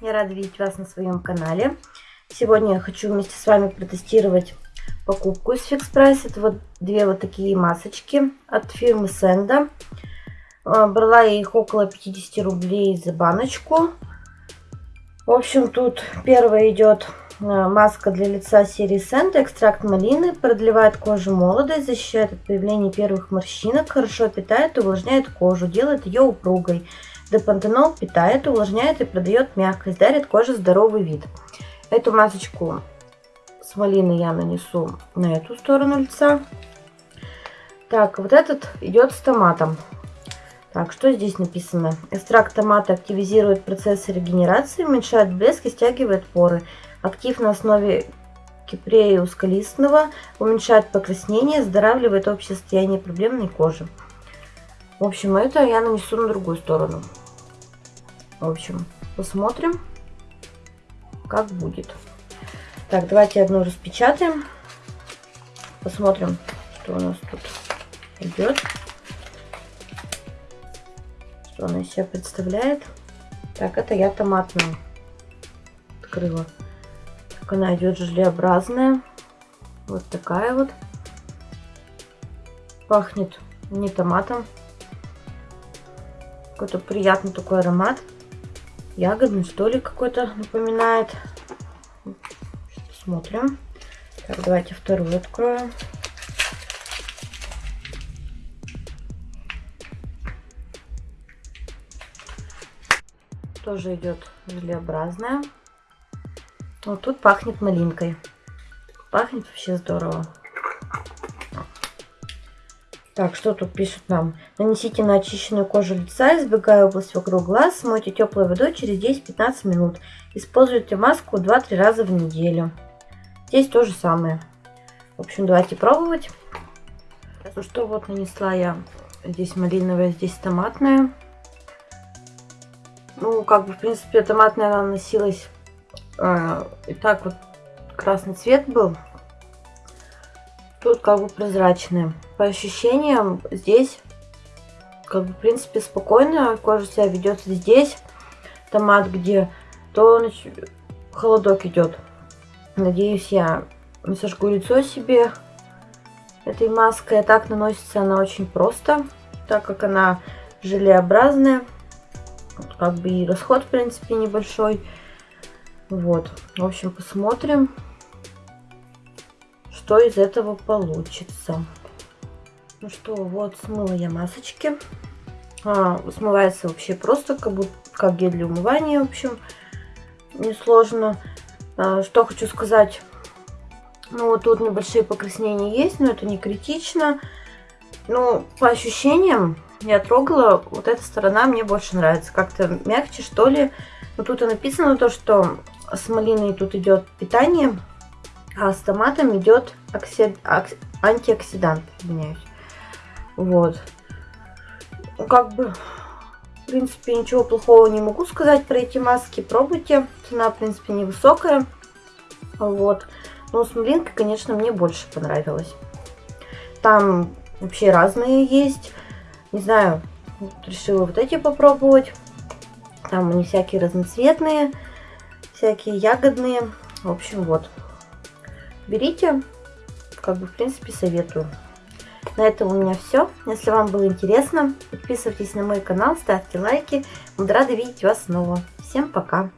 Я рада видеть вас на своем канале. Сегодня я хочу вместе с вами протестировать покупку из Fix Price. Это вот две вот такие масочки от фирмы Сенда. Брала я их около 50 рублей за баночку. В общем, тут первая идет э, маска для лица серии Сента, экстракт малины, продлевает кожу молодость, защищает от появления первых морщинок, хорошо питает увлажняет кожу, делает ее упругой. Депантенол питает, увлажняет и продает мягкость, дарит коже здоровый вид. Эту масочку с малиной я нанесу на эту сторону лица. Так, вот этот идет с томатом. Так, что здесь написано? Экстракт томата активизирует процессы регенерации, уменьшает блеск и стягивает поры. Актив на основе кипрея ускалистного, уменьшает покраснение, оздоравливает общее состояние проблемной кожи. В общем, это я нанесу на другую сторону. В общем, посмотрим, как будет. Так, давайте одну распечатаем. Посмотрим, что у нас тут идет что она из себя представляет. Так, это я томатную открыла. Так, она идет желеобразная. Вот такая вот. Пахнет не томатом. Какой-то приятный такой аромат. Ягодный, что ли, какой-то напоминает. Смотрим. Так, давайте вторую откроем. тоже идет желеобразная. Вот тут пахнет малинкой. Пахнет вообще здорово. Так, что тут пишут нам? Нанесите на очищенную кожу лица, избегая область вокруг глаз, смойте теплой водой через 10-15 минут. Используйте маску 2-3 раза в неделю. Здесь то же самое. В общем, давайте пробовать. Ну что, вот нанесла я здесь малиновая, здесь томатная. Ну, как бы, в принципе, томатная наносилась э, и так вот красный цвет был. Тут как бы прозрачная. По ощущениям здесь, как бы, в принципе, спокойно кожа себя ведет здесь. Томат где, то холодок идет. Надеюсь, я не сожгу лицо себе этой маской. А так наносится она очень просто, так как она желеобразная. Как бы и расход, в принципе, небольшой. Вот. В общем, посмотрим, что из этого получится. Ну что, вот смыла я масочки. А, смывается вообще просто, как, будто, как гель для умывания, в общем, несложно. А, что хочу сказать. Ну, вот тут небольшие покраснения есть, но это не критично. Ну, по ощущениям, я трогала, вот эта сторона мне больше нравится. Как-то мягче, что ли. Но тут и написано то, что с малиной тут идет питание, а с томатом идет оксид... антиоксидант. Извиняюсь. Вот. Ну, как бы, в принципе, ничего плохого не могу сказать про эти маски. Пробуйте. Цена, в принципе, невысокая. Вот. Но с малинкой, конечно, мне больше понравилось. Там вообще разные есть. Не знаю, решила вот эти попробовать. Там они всякие разноцветные, всякие ягодные. В общем, вот. Берите, как бы, в принципе, советую. На этом у меня все. Если вам было интересно, подписывайтесь на мой канал, ставьте лайки. Буду рада видеть вас снова. Всем пока!